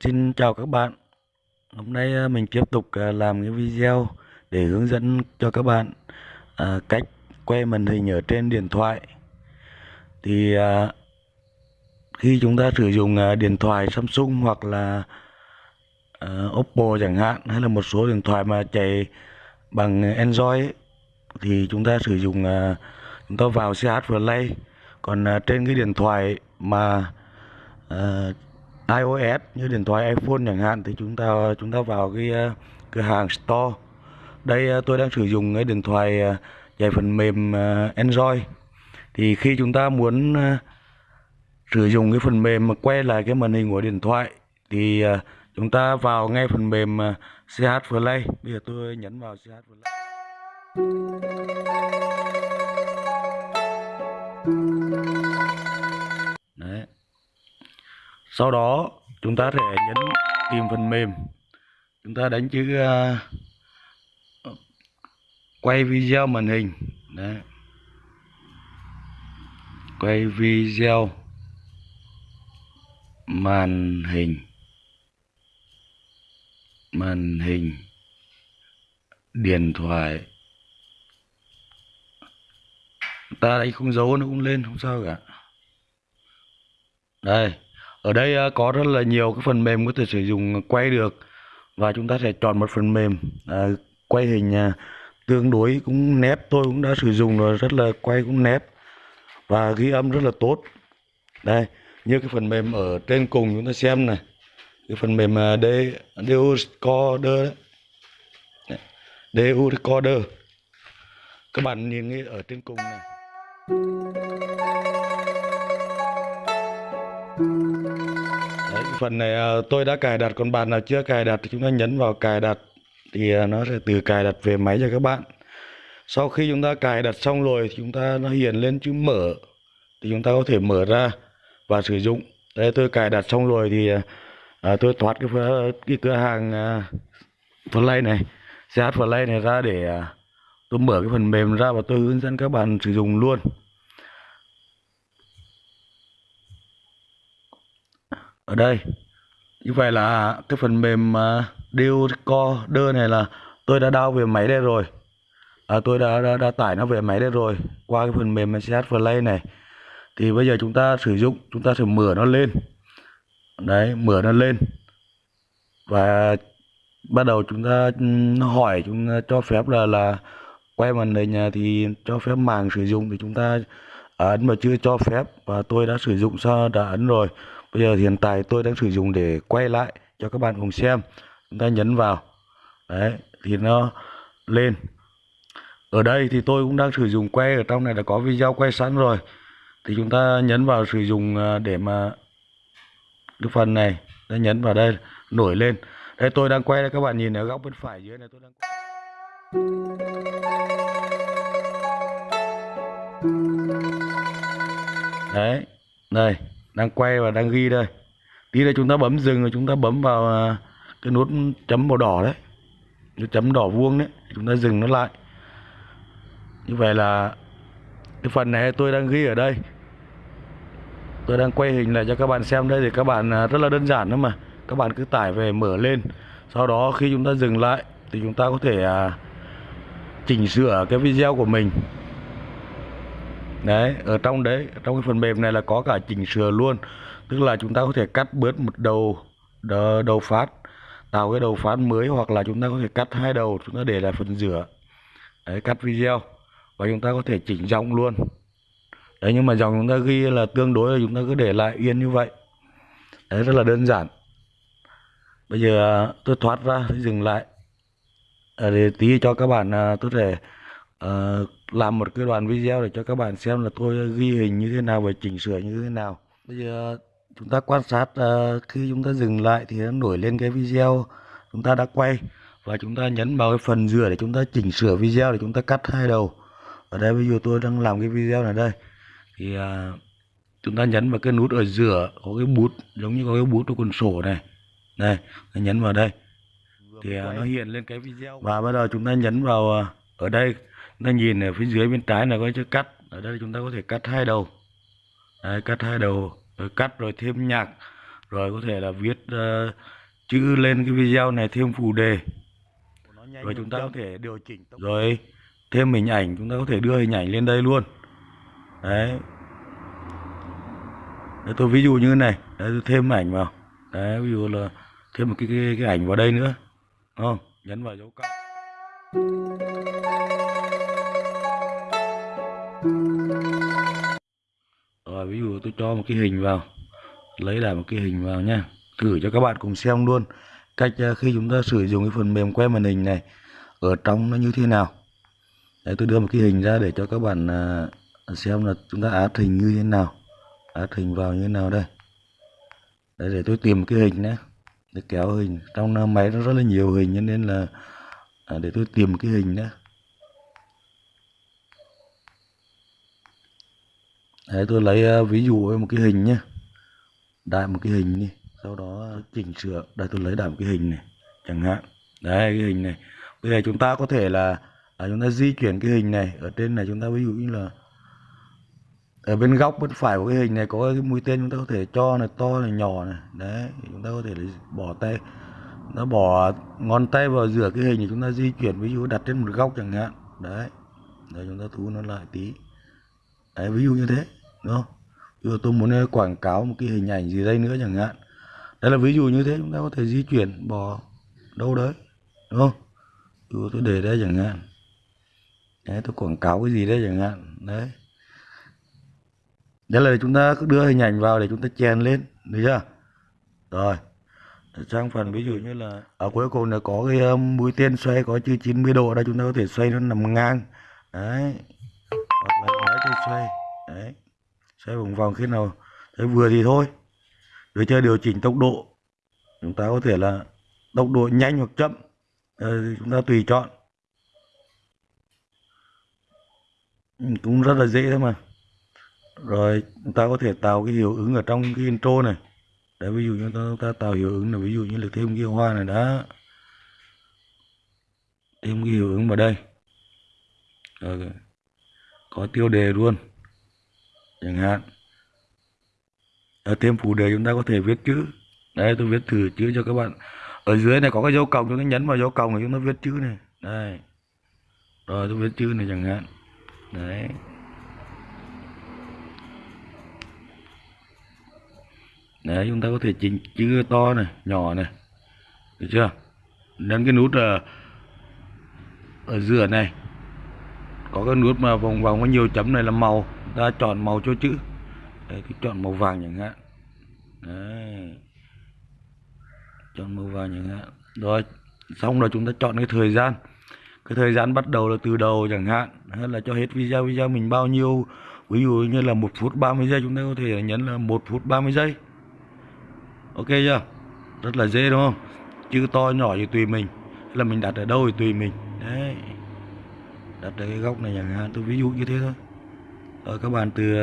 Xin chào các bạn. Hôm nay à, mình tiếp tục à, làm cái video để hướng dẫn cho các bạn à, cách quay màn hình ở trên điện thoại. Thì khi chúng ta sử dụng điện thoại Samsung hoặc là Oppo chẳng hạn hay là một số điện thoại mà chạy bằng Android ấy, thì chúng ta sử dụng uh, chúng ta vào CH Play còn uh, trên cái điện thoại mà uh, iOS như điện thoại iPhone chẳng hạn thì chúng ta chúng ta vào cái uh, cửa hàng Store. Đây uh, tôi đang sử dụng cái điện thoại uh, chạy phần mềm uh, Android. Thì khi chúng ta muốn uh, sử dụng cái phần mềm mà quay lại cái màn hình của điện thoại thì uh, chúng ta vào ngay phần mềm uh, CH Play. Bây giờ tôi nhấn vào CH Play. Đấy. Sau đó chúng ta sẽ nhấn tìm phần mềm. Chúng ta đánh chữ uh, quay video màn hình. Đấy. Quay video màn hình. Màn hình điện thoại. Ta đánh không dấu nó cũng lên không sao cả. Đây ở đây à, có rất là nhiều cái phần mềm có thể sử dụng quay được và chúng ta sẽ chọn một phần mềm à, quay hình à, tương đối cũng nét tôi cũng đã sử dụng rồi rất là quay cũng nét và ghi âm rất là tốt đây như cái phần mềm ở trên cùng chúng ta xem này cái phần mềm à, D DU Recorder đấy. DU Recorder các bạn nhìn ở trên cùng này Đấy, phần này ờ, tôi đã cài đặt còn bạn nào chưa cài đặt thì chúng ta nhấn vào cài đặt. Thì ờ, nó sẽ từ cài đặt về máy cho các bạn. Sau khi chúng ta cài đặt xong rồi thì chúng ta nó hiện lên chữ mở. Thì chúng ta có thể mở ra và sử dụng. Đây tôi cài đặt xong rồi thì ờ, à, tôi thoát cái cái cửa hàng à, Play này CH Play này ra để à, tôi mở cái phần mềm ra và tôi hướng dẫn các bạn sử dụng luôn. Ở đây. Như vậy là cái phần mềm à, uh, Decoder này là tôi đã đao về máy đây rồi. À, tôi đã, đã, đã tải nó về máy đây rồi. Qua cái phần mềm CH Play này. Thì bây giờ chúng ta sử dụng chúng ta sẽ mở nó lên. Đấy mở nó lên. Và bắt đầu chúng ta nó hỏi chúng ta cho phép là là quay màn hình thì cho phép màng sử dụng thì chúng ta à, ấn mà chưa cho phép. Và tôi đã sử dụng sao đã ấn rồi bây giờ hiện tại tôi đang sử dụng để quay lại cho các bạn cùng xem. Chúng ta nhấn vào. Đấy, thì nó lên. Ở đây thì tôi cũng đang sử dụng quay ở trong này đã có video quay sẵn rồi. Thì chúng ta nhấn vào sử dụng à, để mà cái phần này, ta nhấn vào đây, nổi lên. Đây, tôi đang quay đây, các bạn nhìn ở góc bên phải dưới này, tôi đang quay. đấy, đây đang quay và đang ghi đây. Tí nữa chúng ta bấm dừng rồi chúng ta bấm vào à, cái nút chấm màu đỏ đấy. Cái chấm đỏ vuông đấy chúng ta dừng nó lại. Như vậy là cái phần này tôi đang ghi ở đây. Tôi đang quay hình lại cho các bạn xem đây thì các bạn à, rất là đơn giản thôi mà. Các bạn cứ tải về mở lên. Sau đó khi chúng ta dừng lại thì chúng ta có thể à, chỉnh sửa cái video của mình đấy ở trong đấy trong cái phần mềm này là có cả chỉnh sửa luôn. Tức là chúng ta có thể cắt bớt một đầu đầu phát tạo cái đầu phát mới hoặc là chúng ta có thể cắt hai đầu chúng ta để lại phần giữa đấy cắt video. Và chúng ta có thể chỉnh dòng luôn. Đấy nhưng mà dòng chúng ta ghi là tương đối là chúng ta cứ để lại yên như vậy. Đấy rất là đơn giản. Bây giờ à, tôi thoát ra tôi dừng lại. À, để tí cho các bạn à, tôi thể uh, làm một cái đoạn video để cho các bạn xem là tôi ghi hình như thế nào và chỉnh sửa như thế nào. Bây giờ chúng ta quan sát uh, khi chúng ta dừng lại thì nó nổi lên cái video chúng ta đã quay. Và chúng ta nhấn vào cái phần rửa để chúng ta chỉnh sửa video để chúng ta cắt hai đầu. Ở đây bây giờ tôi đang làm cái video này đây. Thì uh, chúng ta nhấn vào cái nút ở giữa có cái bút giống như có cái bút ở cuốn sổ này. Đây nhấn vào đây. Thì uh, nó hiện lên cái video. Và bắt đầu chúng ta nhấn vào ở đây ta nhìn ở phía dưới bên trái là có chữ cắt. Ở đây chúng ta có thể cắt hai đầu. Đấy, cắt hai đầu rồi cắt rồi thêm nhạc rồi có thể là viết uh, chữ lên cái video này thêm phụ đề. Rồi chúng ta có thể điều chỉnh rồi thêm hình ảnh chúng ta có thể đưa hình ảnh lên đây luôn. Đấy. Đấy tôi ví dụ như này. Đấy tôi thêm ảnh vào. Đấy ví dụ là thêm một cái cái, cái ảnh vào đây nữa. Đúng không? Nhấn vào dấu cộng rồi ví dụ tôi cho một cái hình vào, lấy lại một cái hình vào nha thử cho các bạn cùng xem luôn cách ờ, khi chúng ta sử dụng cái phần mềm quay màn hình này ở trong nó như thế nào. Đấy, tôi đưa một cái hình ra để cho các bạn ờ, xem là chúng ta áp hình như thế nào áp hình vào như thế nào đây. Đấy, để tôi tìm cái hình nhé để kéo hình. Trong máy nó rất là nhiều hình cho nên là à, để tôi tìm cái hình nhé đấy tôi lấy ờ, ví dụ với một cái hình nhé đại một cái hình đi sau đó chỉnh sửa đây tôi lấy đại một cái hình này chẳng hạn. Đấy cái hình này. Bây giờ chúng ta có thể là à, chúng ta di chuyển cái hình này. Ở trên này chúng ta ví dụ như là ở bên góc bên phải của cái hình này có cái mũi tên chúng ta có thể cho là to này nhỏ này. Đấy chúng ta có thể bỏ tay. Nó bỏ ngón tay vào giữa cái hình thì chúng ta di chuyển ví dụ đặt trên một góc chẳng hạn. Đấy đấy chúng ta thu nó lại tí. Đấy ví dụ như thế đúng không? Ví dụ tôi muốn ờ, quảng cáo một cái hình ảnh gì đây nữa chẳng hạn. Đây là ví dụ như thế, chúng ta có thể di chuyển bỏ đâu đấy, đúng không? Ví dụ tôi để đây chẳng hạn. Đấy, tôi quảng cáo cái gì đấy chẳng hạn. Đấy. Đây là chúng ta cứ đưa hình ảnh vào để chúng ta chèn lên, được chưa? Rồi. Sang phần ví dụ như là, ở cuối cùng là có cái mũi tên xoay có chữ 90 độ, đây chúng ta có thể xoay nó nằm ngang. Đấy. Hoặc là lấy xoay. Đấy xoay vòng vòng khi nào thấy vừa thì thôi. Rồi chơi điều chỉnh tốc độ, chúng ta có thể là tốc độ nhanh hoặc chậm ờ, chúng ta tùy chọn. Ừ, cũng rất là dễ thôi mà. Rồi, chúng ta có thể tạo cái hiệu ứng ở trong cái intro này. Để ví dụ như chúng ta tạo hiệu ứng là ví dụ như là thêm cái hoa này đó thêm cái hiệu ứng vào đây. Rồi có tiêu đề luôn chẳng hạn. Ở thêm phụ đề chúng ta có thể viết chữ. Đây tôi viết thử chữ cho các bạn. Ở dưới này có cái dấu cộng chúng ta nhấn vào dấu cộng thì chúng ta viết chữ này. Đây. Rồi tôi viết chữ này chẳng hạn. Đấy. Đấy chúng ta có thể chỉnh chữ to này nhỏ này. Được chưa? Nhấn cái nút ở, ở giữa này. Có cái nút mà vòng vòng có nhiều chấm này là màu ta chọn màu cho chữ. Đấy thì chọn màu vàng chẳng hạn. Đấy. Chọn màu vàng chẳng hạn. Rồi, xong rồi chúng ta chọn cái thời gian. Cái thời gian bắt đầu là từ đầu chẳng hạn. Hay là cho hết video video mình bao nhiêu? Ví dụ như là một phút 30 giây, chúng ta có thể nhấn là một phút 30 giây. Ok chưa? Rất là dễ, đúng không? Chữ to, nhỏ thì tùy mình. Là mình đặt ở đâu thì tùy mình. Đấy. Đặt ở cái góc này chẳng hạn. Tôi ví dụ như thế thôi ở các bạn từ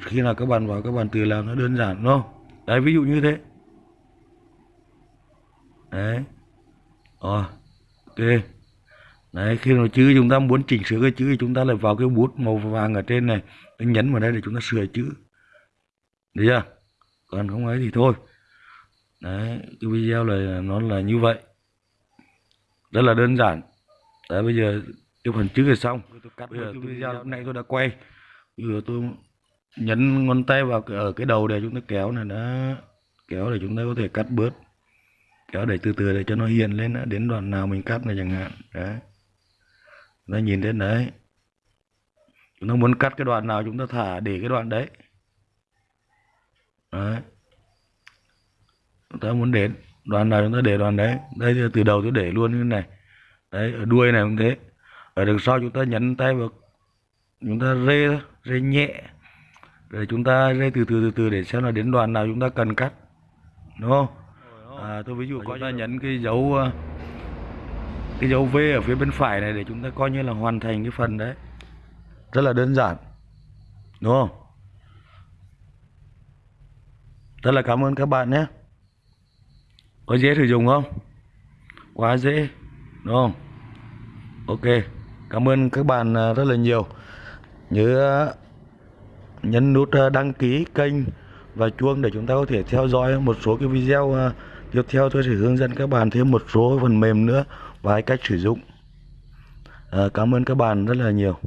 khi nào các bạn vào các bạn từ làm nó đơn giản đúng không? Đấy ví dụ như thế. Đấy. Rồi ok. Đấy khi nào chữ chúng ta muốn chỉnh sửa cái chữ thì chúng ta lại vào cái bút màu vàng ở trên này. Nhấn vào đây để chúng ta sửa chữ. Được chưa? Còn không ấy thì thôi. Đấy cái video này nó là như vậy. Rất là đơn giản. Đấy bây giờ cái phần chữ là xong. Bây giờ cái video lúc nãy tôi đã quay giờ tôi nhấn ngón tay vào ở cái đầu để chúng ta kéo này, đó. Kéo để chúng ta có thể cắt bớt. Kéo để từ từ để cho nó hiện lên đó. đến đoạn nào mình cắt này chẳng hạn. Đấy. Nó nhìn đến đấy. Chúng ta muốn cắt cái đoạn nào chúng ta thả để cái đoạn đấy. Đấy. Chúng ta muốn để đoạn nào chúng ta để đoạn đấy. Đây từ đầu tôi để luôn như này. Đấy, ở đuôi này cũng thế. Ở đằng sau chúng ta nhấn tay vào chúng ta rê rê nhẹ rồi chúng ta rê từ từ từ từ để xem là đến đoạn nào chúng ta cần cắt đúng không? À, tôi ví dụ có ta nhấn cái dấu ờ, cái dấu V ở phía bên phải này để chúng ta coi như là hoàn thành cái phần đấy. Rất là đơn giản đúng không? Rất là cảm ơn các bạn nhé. Có dễ sử dụng không? Quá dễ đúng không? Ok cảm ơn các bạn à, rất là nhiều nhớ nhấn nút ờ, đăng ký kênh và chuông để chúng ta có thể theo dõi một số cái video ờ, tiếp theo. Tôi sẽ hướng dẫn các bạn thêm một số phần mềm nữa và cách sử dụng. À, cảm ơn các bạn rất là nhiều.